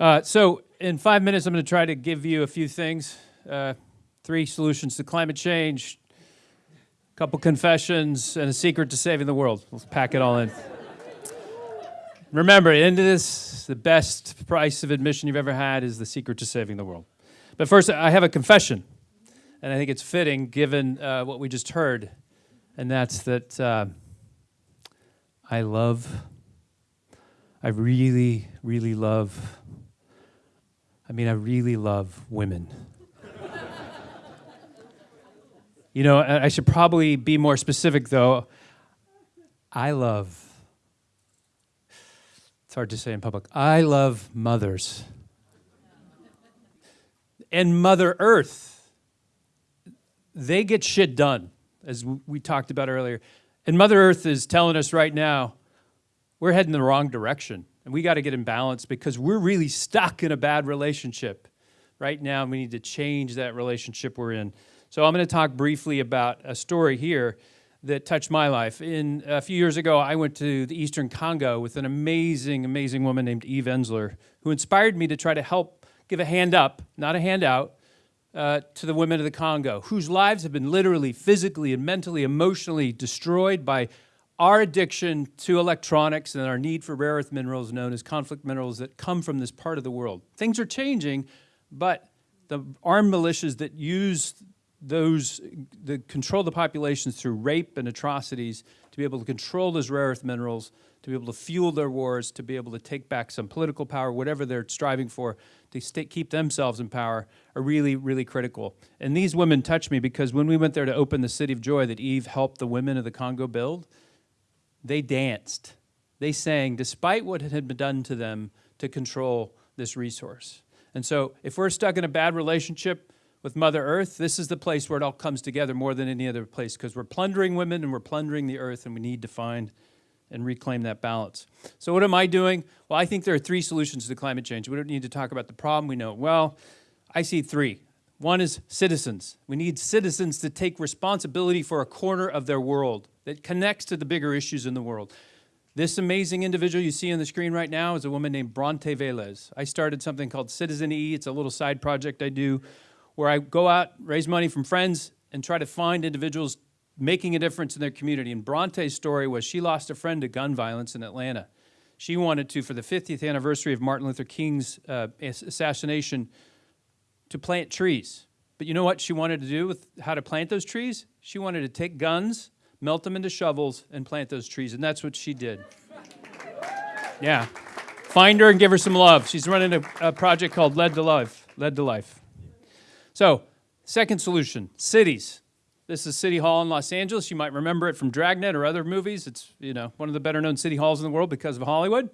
Uh, so in five minutes, I'm going to try to give you a few things. Uh, three solutions to climate change, a couple confessions, and a secret to saving the world. Let's pack it all in. Remember, into this, the best price of admission you've ever had is the secret to saving the world. But first, I have a confession, and I think it's fitting given uh, what we just heard, and that's that uh, I love, I really, really love, I mean, I really love women. you know, I should probably be more specific, though. I love it's hard to say in public. I love mothers. and Mother Earth, they get shit done, as we talked about earlier. And Mother Earth is telling us right now, we're heading the wrong direction. And we got to get in balance because we're really stuck in a bad relationship right now. We need to change that relationship we're in. So I'm going to talk briefly about a story here that touched my life. In a few years ago, I went to the Eastern Congo with an amazing, amazing woman named Eve Ensler, who inspired me to try to help give a hand up, not a handout, uh, to the women of the Congo, whose lives have been literally, physically, and mentally, emotionally destroyed by our addiction to electronics and our need for rare earth minerals known as conflict minerals that come from this part of the world. Things are changing, but the armed militias that use those, that control the populations through rape and atrocities, to be able to control those rare earth minerals, to be able to fuel their wars, to be able to take back some political power, whatever they're striving for, to stay, keep themselves in power, are really, really critical. And these women touched me because when we went there to open the City of Joy that Eve helped the women of the Congo build, they danced. They sang, despite what had been done to them to control this resource. And so if we're stuck in a bad relationship, with Mother Earth, this is the place where it all comes together more than any other place because we're plundering women and we're plundering the earth and we need to find and reclaim that balance. So what am I doing? Well, I think there are three solutions to climate change. We don't need to talk about the problem, we know it well. I see three. One is citizens. We need citizens to take responsibility for a corner of their world that connects to the bigger issues in the world. This amazing individual you see on the screen right now is a woman named Bronte Velez. I started something called Citizen E. It's a little side project I do where I go out, raise money from friends, and try to find individuals making a difference in their community. And Bronte's story was she lost a friend to gun violence in Atlanta. She wanted to, for the 50th anniversary of Martin Luther King's uh, assassination, to plant trees. But you know what she wanted to do with how to plant those trees? She wanted to take guns, melt them into shovels, and plant those trees. And that's what she did. Yeah. Find her and give her some love. She's running a, a project called Lead to Life. Lead to Life. So, second solution, cities. This is City Hall in Los Angeles. You might remember it from Dragnet or other movies. It's you know one of the better known city halls in the world because of Hollywood.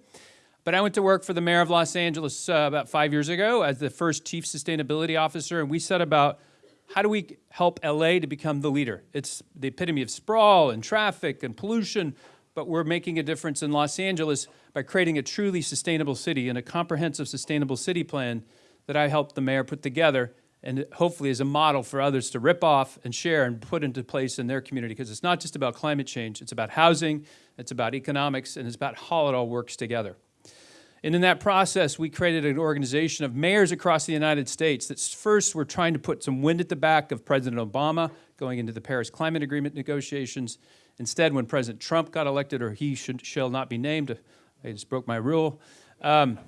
But I went to work for the mayor of Los Angeles uh, about five years ago as the first chief sustainability officer, and we set about how do we help LA to become the leader? It's the epitome of sprawl and traffic and pollution, but we're making a difference in Los Angeles by creating a truly sustainable city and a comprehensive sustainable city plan that I helped the mayor put together and hopefully as a model for others to rip off and share and put into place in their community because it's not just about climate change, it's about housing, it's about economics, and it's about how it all works together. And in that process, we created an organization of mayors across the United States that first were trying to put some wind at the back of President Obama going into the Paris Climate Agreement negotiations. Instead, when President Trump got elected, or he should, shall not be named, I just broke my rule, um,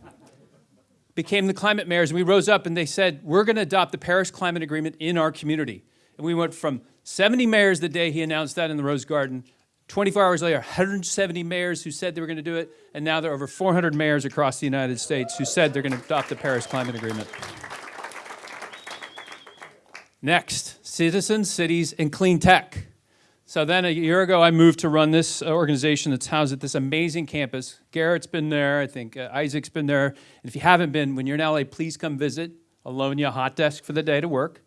became the climate mayors, and we rose up and they said, we're going to adopt the Paris Climate Agreement in our community. And we went from 70 mayors the day he announced that in the Rose Garden, 24 hours later, 170 mayors who said they were going to do it, and now there are over 400 mayors across the United States who said they're going to adopt the Paris Climate Agreement. Next, citizens, cities, and clean tech. So then a year ago, I moved to run this organization that's housed at this amazing campus. Garrett's been there, I think uh, Isaac's been there. And if you haven't been, when you're in LA, please come visit. I'll loan you a hot desk for the day to work.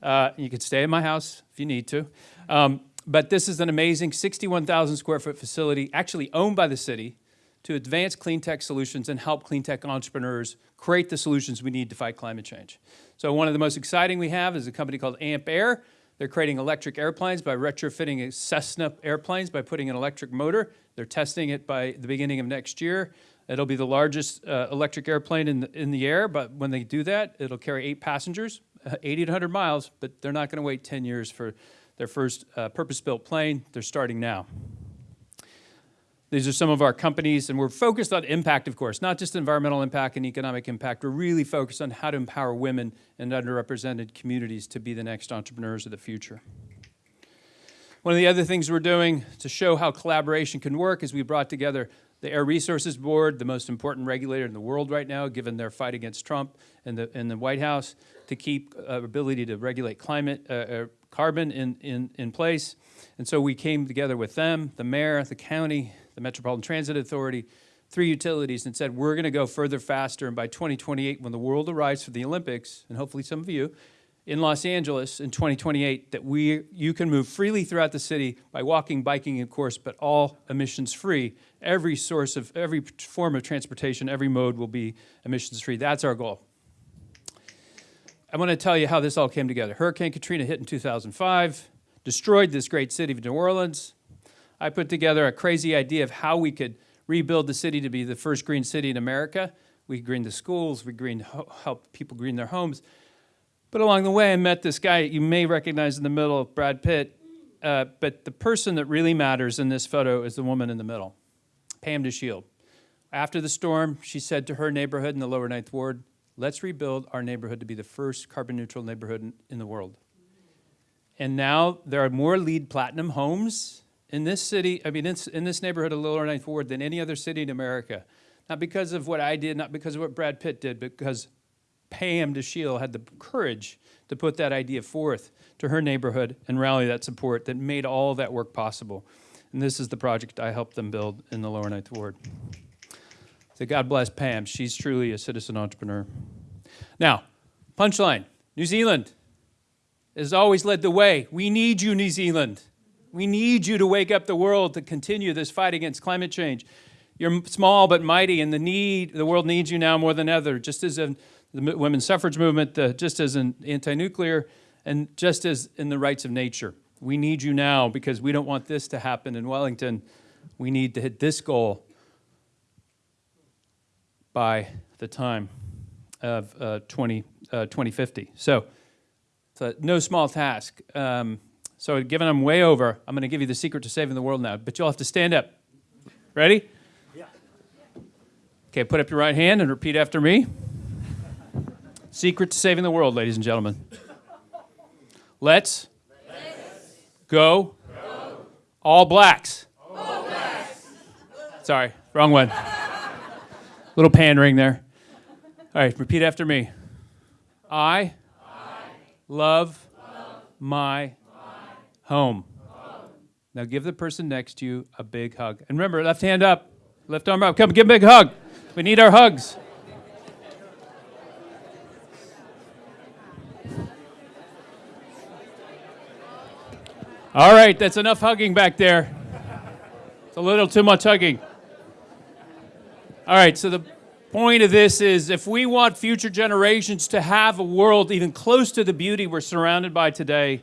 Uh, you can stay in my house if you need to. Um, but this is an amazing 61,000 square foot facility, actually owned by the city, to advance clean tech solutions and help clean tech entrepreneurs create the solutions we need to fight climate change. So one of the most exciting we have is a company called Ampaire They're creating electric airplanes by retrofitting Cessna airplanes by putting an electric motor. They're testing it by the beginning of next year. It'll be the largest uh, electric airplane in the, in the air, but when they do that, it'll carry eight passengers, uh, 80 to 100 miles, but they're not going to wait 10 years for their first uh, purpose-built plane. They're starting now. These are some of our companies, and we're focused on impact, of course, not just environmental impact and economic impact. We're really focused on how to empower women and underrepresented communities to be the next entrepreneurs of the future. One of the other things we're doing to show how collaboration can work is we brought together the Air Resources Board, the most important regulator in the world right now, given their fight against Trump and the, and the White House, to keep uh, ability to regulate climate, uh, uh, carbon in, in, in place. And so we came together with them, the mayor, the county, the Metropolitan Transit Authority, three utilities, and said, we're going to go further faster. And by 2028, when the world arrives for the Olympics, and hopefully some of you, in Los Angeles in 2028, that we, you can move freely throughout the city by walking, biking, of course, but all emissions free. Every source of, every form of transportation, every mode will be emissions free. That's our goal. I want to tell you how this all came together. Hurricane Katrina hit in 2005, destroyed this great city of New Orleans. I put together a crazy idea of how we could rebuild the city to be the first green city in America. We green the schools, we green, help people green their homes. But along the way, I met this guy you may recognize in the middle, Brad Pitt. Uh, but the person that really matters in this photo is the woman in the middle, Pam Dashiell. After the storm, she said to her neighborhood in the lower ninth ward, let's rebuild our neighborhood to be the first carbon neutral neighborhood in, in the world. And now there are more LEED platinum homes in this city, I mean, in, in this neighborhood of lower ninth ward than any other city in America. Not because of what I did, not because of what Brad Pitt did, but because Pam Dashiell had the courage to put that idea forth to her neighborhood and rally that support that made all that work possible. And this is the project I helped them build in the lower ninth ward. So God bless Pam. She's truly a citizen entrepreneur. Now, punchline, New Zealand has always led the way. We need you, New Zealand. We need you to wake up the world to continue this fight against climate change. You're small but mighty, and the need the world needs you now more than ever. Just as in the women's suffrage movement, uh, just as in anti-nuclear, and just as in the rights of nature. We need you now because we don't want this to happen in Wellington. We need to hit this goal by the time of uh, 20, uh, 2050. So it's a no small task. Um, so given I'm way over, I'm going to give you the secret to saving the world now, but you'll have to stand up. Ready? Yeah. Okay, put up your right hand and repeat after me. Secret to saving the world, ladies and gentlemen. Let's, Let's go, go, all blacks. All blacks. Sorry, wrong one. Little pandering there. All right, repeat after me. I, I love, love my, my home. home. Now give the person next to you a big hug. And remember, left hand up, left arm up. Come, give a big hug. We need our hugs. All right, that's enough hugging back there. It's a little too much hugging. All right, so the point of this is if we want future generations to have a world even close to the beauty we're surrounded by today,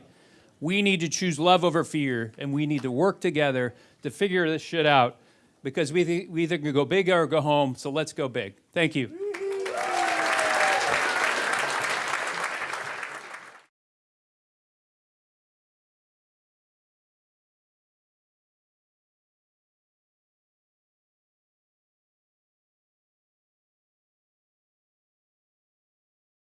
we need to choose love over fear, and we need to work together to figure this shit out because we, we either can go big or go home, so let's go big. Thank you.